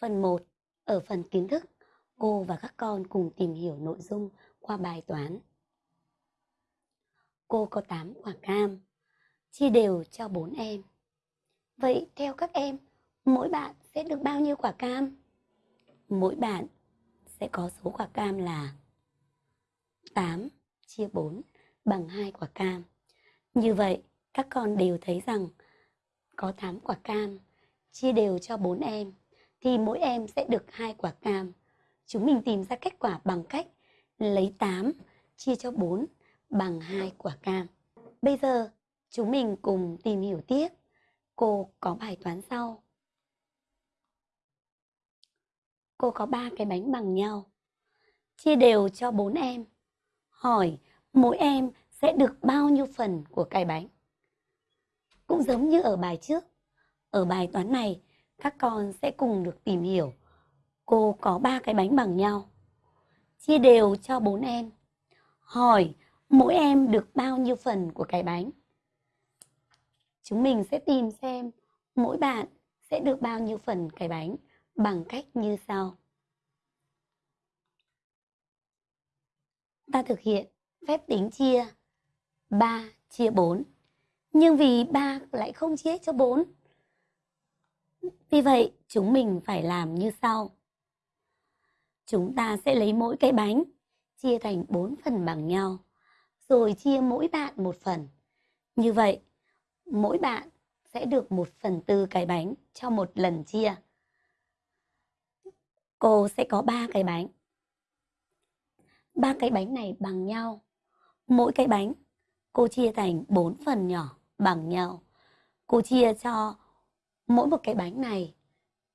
Phần 1. Ở phần kiến thức, cô và các con cùng tìm hiểu nội dung qua bài toán. Cô có 8 quả cam, chia đều cho 4 em. Vậy theo các em, mỗi bạn sẽ được bao nhiêu quả cam? Mỗi bạn sẽ có số quả cam là 8 chia 4 bằng 2 quả cam. Như vậy, các con đều thấy rằng có 8 quả cam chia đều cho 4 em thì mỗi em sẽ được hai quả cam. Chúng mình tìm ra kết quả bằng cách lấy 8 chia cho 4 bằng hai quả cam. Bây giờ chúng mình cùng tìm hiểu tiếp. Cô có bài toán sau. Cô có ba cái bánh bằng nhau. Chia đều cho 4 em. Hỏi mỗi em sẽ được bao nhiêu phần của cái bánh? Cũng giống như ở bài trước. Ở bài toán này, các con sẽ cùng được tìm hiểu. Cô có ba cái bánh bằng nhau. Chia đều cho bốn em. Hỏi, mỗi em được bao nhiêu phần của cái bánh? Chúng mình sẽ tìm xem mỗi bạn sẽ được bao nhiêu phần cái bánh bằng cách như sau. Ta thực hiện phép tính chia 3 chia 4. Nhưng vì 3 lại không chia cho 4 vì vậy, chúng mình phải làm như sau. Chúng ta sẽ lấy mỗi cái bánh, chia thành 4 phần bằng nhau, rồi chia mỗi bạn một phần. Như vậy, mỗi bạn sẽ được 1 phần tư cái bánh cho một lần chia. Cô sẽ có 3 cái bánh. ba cái bánh này bằng nhau. Mỗi cái bánh cô chia thành 4 phần nhỏ bằng nhau. Cô chia cho mỗi một cái bánh này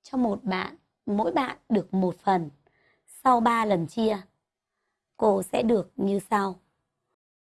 cho một bạn, mỗi bạn được một phần. Sau 3 lần chia, cô sẽ được như sau.